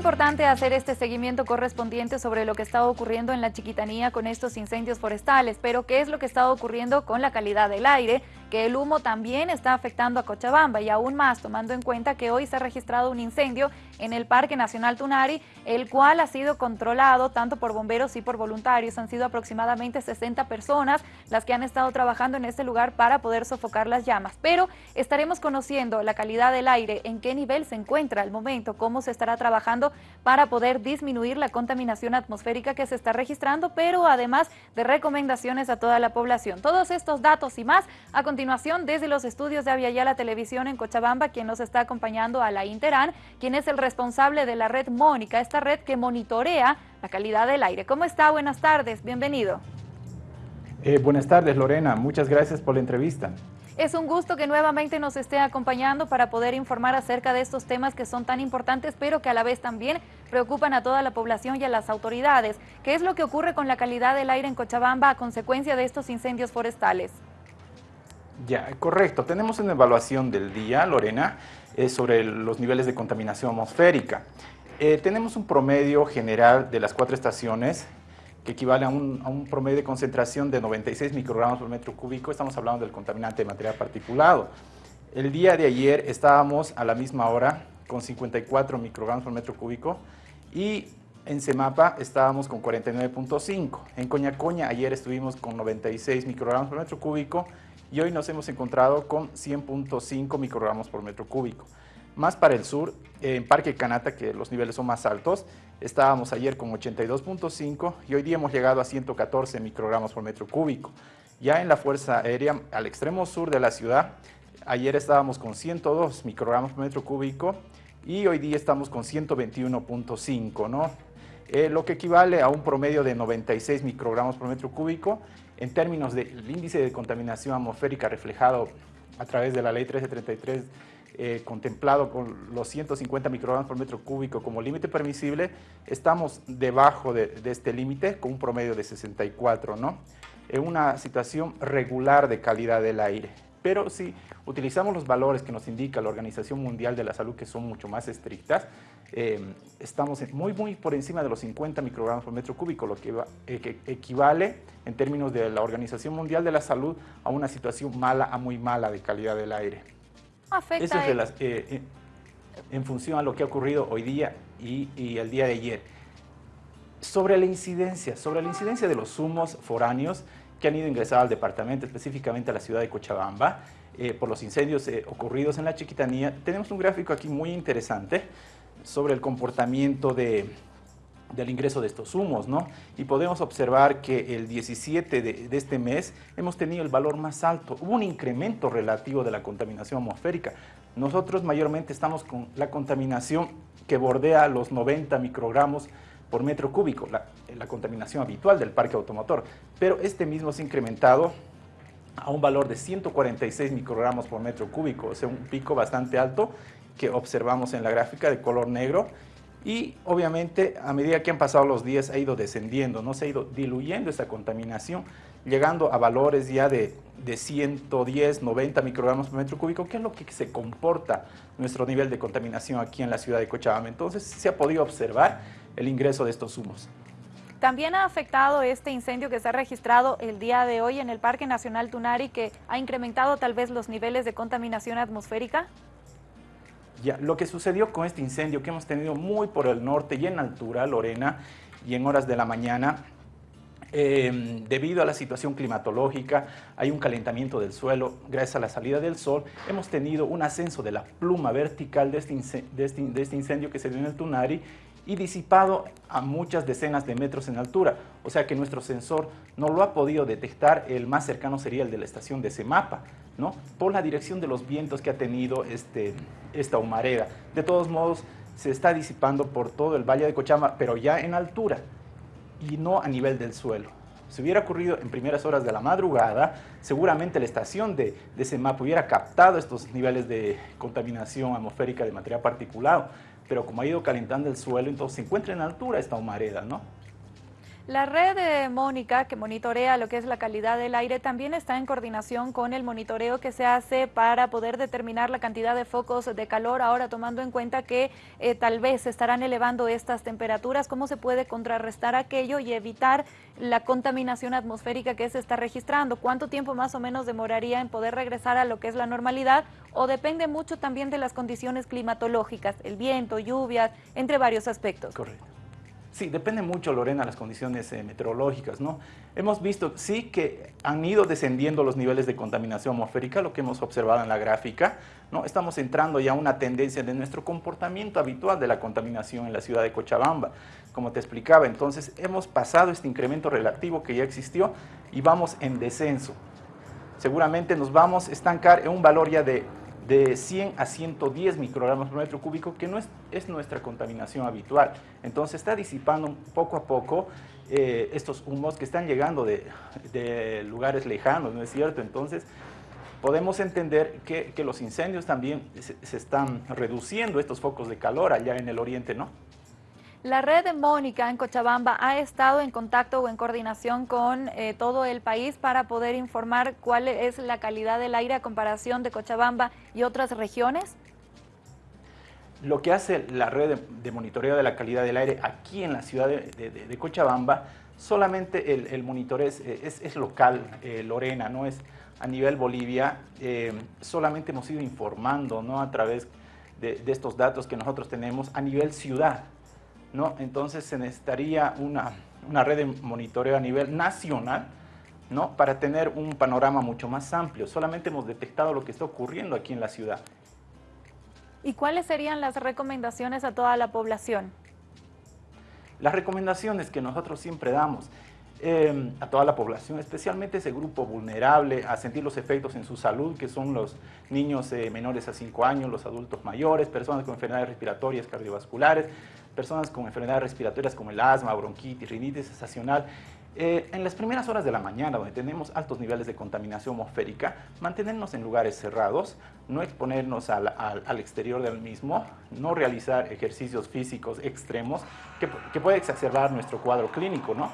importante hacer este seguimiento correspondiente sobre lo que está ocurriendo en la Chiquitanía con estos incendios forestales, pero ¿qué es lo que está ocurriendo con la calidad del aire? Que el humo también está afectando a Cochabamba y aún más tomando en cuenta que hoy se ha registrado un incendio en el Parque Nacional Tunari, el cual ha sido controlado tanto por bomberos y por voluntarios. Han sido aproximadamente 60 personas las que han estado trabajando en este lugar para poder sofocar las llamas. Pero estaremos conociendo la calidad del aire, en qué nivel se encuentra al momento, cómo se estará trabajando para poder disminuir la contaminación atmosférica que se está registrando, pero además de recomendaciones a toda la población. Todos estos datos y más a continuación desde los estudios de Aviala Televisión en Cochabamba, quien nos está acompañando a la Interan, quien es el responsable de la red Mónica, esta red que monitorea la calidad del aire. ¿Cómo está? Buenas tardes, bienvenido. Eh, buenas tardes Lorena, muchas gracias por la entrevista. Es un gusto que nuevamente nos esté acompañando para poder informar acerca de estos temas que son tan importantes, pero que a la vez también preocupan a toda la población y a las autoridades. ¿Qué es lo que ocurre con la calidad del aire en Cochabamba a consecuencia de estos incendios forestales? Ya, correcto. Tenemos una evaluación del día, Lorena, eh, sobre los niveles de contaminación atmosférica. Eh, tenemos un promedio general de las cuatro estaciones que equivale a un, promedio de concentración de 96 microgramos por metro cúbico, estamos hablando del contaminante de material particulado. El día de ayer estábamos a la misma hora con 54 microgramos por metro cúbico y en Semapa estábamos con 49.5. En Coñacoña ayer estuvimos con 96 microgramos por metro cúbico y hoy nos hemos encontrado con 100.5 microgramos por metro cúbico. Más para el sur, en Parque Canata, que los niveles son más altos, estábamos ayer con 82.5 y hoy día hemos llegado a 114 microgramos por metro cúbico. Ya en la Fuerza Aérea, al extremo sur de la ciudad, ayer estábamos con 102 microgramos por metro cúbico y hoy día estamos con 121.5, ¿no? Eh, lo que equivale a un promedio de 96 microgramos por metro cúbico en términos del índice de contaminación atmosférica reflejado a través de la ley 1333 eh, contemplado con los 150 microgramos por metro cúbico como límite permisible, estamos debajo de, este límite con un promedio de 64, ¿no? En una situación regular de calidad del aire. Pero si utilizamos los valores que nos indica la Organización Mundial de la Salud, que son mucho más estrictas, eh, estamos muy, muy por encima de los 50 microgramos por metro cúbico, lo que, eh, que, equivale en términos de la Organización Mundial de la Salud a una situación mala a muy mala de calidad del aire. Eso es las, eh, eh, en función a lo que ha ocurrido hoy día y, el día de ayer. Sobre la incidencia, sobre la incidencia de los humos foráneos que han ido ingresar al departamento, específicamente a la ciudad de Cochabamba, eh, por los incendios ocurridos en la Chiquitanía, tenemos un gráfico aquí muy interesante sobre el comportamiento de, del ingreso de estos humos, ¿no? Y podemos observar que el 17 de, este mes hemos tenido el valor más alto. Hubo un incremento relativo de la contaminación atmosférica. Nosotros mayormente estamos con la contaminación que bordea los 90 microgramos por metro cúbico, la, la contaminación habitual del parque automotor. Pero este mismo se ha incrementado a un valor de 146 microgramos por metro cúbico, o sea, un pico bastante alto que observamos en la gráfica de color negro y obviamente a medida que han pasado los días ha ido descendiendo, no se ha ido diluyendo esa contaminación, llegando a valores ya de, de 110, 90 microgramos por metro cúbico, que es lo que se comporta nuestro nivel de contaminación aquí en la ciudad de Cochabamba. Entonces se ha podido observar el ingreso de estos humos. También ha afectado este incendio que se ha registrado el día de hoy en el Parque Nacional Tunari, que ha incrementado tal vez los niveles de contaminación atmosférica. Ya, lo que sucedió con este incendio que hemos tenido muy por el norte y en altura, Lorena, y en horas de la mañana, em, debido a la situación climatológica, hay un calentamiento del suelo, gracias a la salida del sol, hemos tenido un ascenso de la pluma vertical de este, este, de este incendio que se dio en el Tunari y disipado a muchas decenas de metros en altura. O sea que nuestro sensor no lo ha podido detectar, el más cercano sería el de la estación de Semapa, ¿no? por la dirección de los vientos que ha tenido este, esta humareda. De todos modos, se está disipando por todo el Valle de Cochama, pero ya en altura y no a nivel del suelo. Si hubiera ocurrido en primeras horas de la madrugada, seguramente la estación de, de Semapa hubiera captado estos niveles de contaminación atmosférica de material particulado, pero como ha ido calentando el suelo, entonces se encuentra en altura esta humareda, ¿no? La red de Mónica, que monitorea lo que es la calidad del aire, también está en coordinación con el monitoreo que se hace para poder determinar la cantidad de focos de calor, ahora tomando en cuenta que eh, tal vez se estarán elevando estas temperaturas, ¿cómo se puede contrarrestar aquello y evitar la contaminación atmosférica que se está registrando? ¿Cuánto tiempo más o menos demoraría en poder regresar a lo que es la normalidad? ¿O depende mucho también de las condiciones climatológicas, el viento, lluvias, entre varios aspectos? Correcto. Sí, depende mucho, Lorena, las condiciones eh, meteorológicas, ¿no? Hemos visto, sí, que han ido descendiendo los niveles de contaminación atmosférica, lo que hemos observado en la gráfica, ¿no? Estamos entrando ya a una tendencia de nuestro comportamiento habitual de la contaminación en la ciudad de Cochabamba, como te explicaba. Entonces, hemos pasado este incremento relativo que ya existió y vamos en descenso. Seguramente nos vamos a estancar en un valor ya de de 100 a 110 microgramos por metro cúbico, que no es, es nuestra contaminación habitual. Entonces está disipando poco a poco eh, estos humos que están llegando de, de, lugares lejanos, ¿no es cierto? Entonces podemos entender que, que los incendios también se, se están reduciendo estos focos de calor allá en el oriente, ¿no? La red de Mónica en Cochabamba ha estado en contacto o en coordinación con eh, todo el país para poder informar cuál es la calidad del aire a comparación de Cochabamba y otras regiones. Lo que hace la red de, monitoreo de la calidad del aire aquí en la ciudad de, Cochabamba, solamente el, monitoreo es, local, eh, Lorena, no es a nivel Bolivia. Eh, solamente hemos ido informando ¿no? a través de estos datos que nosotros tenemos a nivel ciudad. ¿No? Entonces se necesitaría una, red de monitoreo a nivel nacional, ¿no? Para tener un panorama mucho más amplio. Solamente hemos detectado lo que está ocurriendo aquí en la ciudad. ¿Y cuáles serían las recomendaciones a toda la población? Las recomendaciones que nosotros siempre damos eh, a toda la población, especialmente ese grupo vulnerable a sentir los efectos en su salud, que son los niños eh, menores a 5 años, los adultos mayores, personas con enfermedades respiratorias cardiovasculares, personas con enfermedades respiratorias como el asma, bronquitis, rinitis estacional. Eh, en las primeras horas de la mañana, donde tenemos altos niveles de contaminación atmosférica, mantenernos en lugares cerrados, no exponernos al, al, exterior del mismo, no realizar ejercicios físicos extremos que, que puede exacerbar nuestro cuadro clínico, ¿no?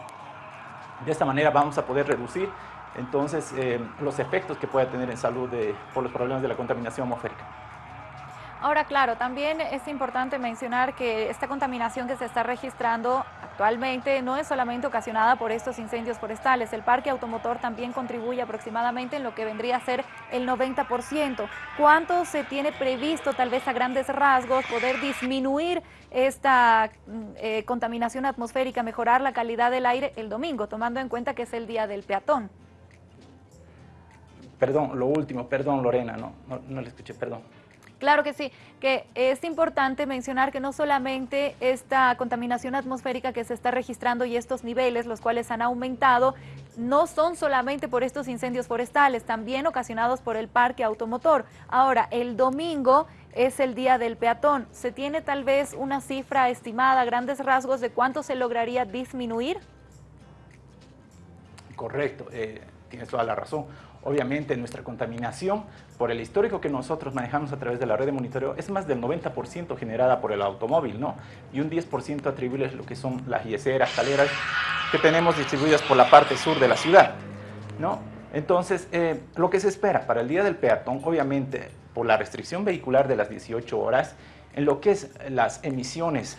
De esta manera vamos a poder reducir entonces eh, los efectos que puede tener en salud de, por los problemas de la contaminación atmosférica. Ahora, claro, también es importante mencionar que esta contaminación que se está registrando actualmente no es solamente ocasionada por estos incendios forestales. El parque automotor también contribuye aproximadamente en lo que vendría a ser el 90%. ¿Cuánto se tiene previsto, tal vez a grandes rasgos, poder disminuir esta mm, eh, contaminación atmosférica, mejorar la calidad del aire el domingo, tomando en cuenta que es el día del peatón? Perdón, lo último, perdón Lorena, no, no, no le escuché, perdón. Claro que sí, que es importante mencionar que no solamente esta contaminación atmosférica que se está registrando y estos niveles, los cuales han aumentado, no son solamente por estos incendios forestales, también ocasionados por el parque automotor. Ahora, el domingo es el día del peatón. ¿Se tiene tal vez una cifra estimada, grandes rasgos, de cuánto se lograría disminuir? Correcto, eh, tienes toda la razón. Obviamente nuestra contaminación, por el histórico que nosotros manejamos a través de la red de monitoreo, es más del 90% generada por el automóvil, ¿no? Y un 10% atribuible a lo que son las yeseras, caleras que tenemos distribuidas por la parte sur de la ciudad, ¿no? Entonces, eh, lo que se espera para el Día del Peatón, obviamente, por la restricción vehicular de las 18 horas, en lo que es las emisiones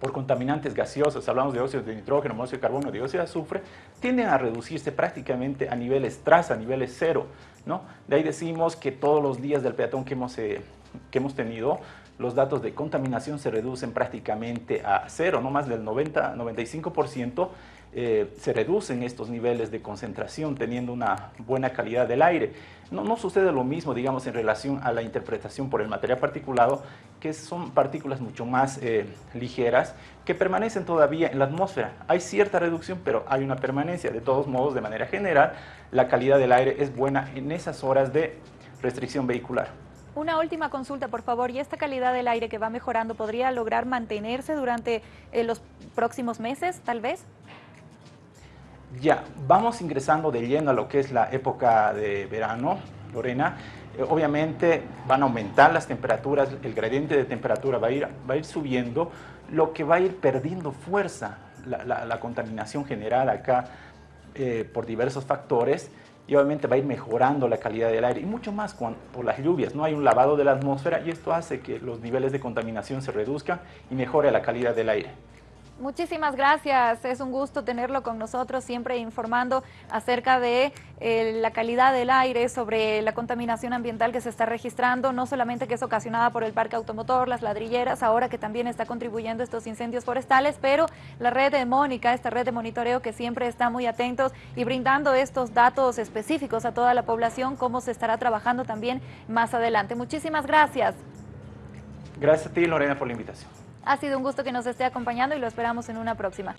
por contaminantes gaseosos, hablamos de óxido de nitrógeno, monóxido de carbono, dióxido de azufre, tienden a reducirse prácticamente a niveles tras, a niveles cero. ¿no? De ahí decimos que todos los días del peatón que hemos, eh, que hemos tenido, los datos de contaminación se reducen prácticamente a cero, no más del 90-95%, eh, se reducen estos niveles de concentración teniendo una buena calidad del aire. No, no, sucede lo mismo, digamos, en relación a la interpretación por el material particulado, que son partículas mucho más eh, ligeras que permanecen todavía en la atmósfera. Hay cierta reducción, pero hay una permanencia. De todos modos, de manera general, la calidad del aire es buena en esas horas de restricción vehicular. Una última consulta, por favor. ¿Y esta calidad del aire que va mejorando podría lograr mantenerse durante eh, los próximos meses, tal vez? Ya, vamos ingresando de lleno a lo que es la época de verano, Lorena. Eh, obviamente van a aumentar las temperaturas, el gradiente de temperatura va a, ir, va a ir subiendo, lo que va a ir perdiendo fuerza, la, contaminación generada acá eh, por diversos factores y obviamente va a ir mejorando la calidad del aire y mucho más por las lluvias. No hay un lavado de la atmósfera y esto hace que los niveles de contaminación se reduzcan y mejore la calidad del aire. Muchísimas gracias, es un gusto tenerlo con nosotros, siempre informando acerca de eh, la calidad del aire, sobre la contaminación ambiental que se está registrando, no solamente que es ocasionada por el parque automotor, las ladrilleras, ahora que también está contribuyendo estos incendios forestales, pero la red de Mónica, esta red de monitoreo que siempre está muy atentos y brindando estos datos específicos a toda la población, cómo se estará trabajando también más adelante. Muchísimas gracias. Gracias a ti, Lorena, por la invitación. Ha sido un gusto que nos esté acompañando y lo esperamos en una próxima.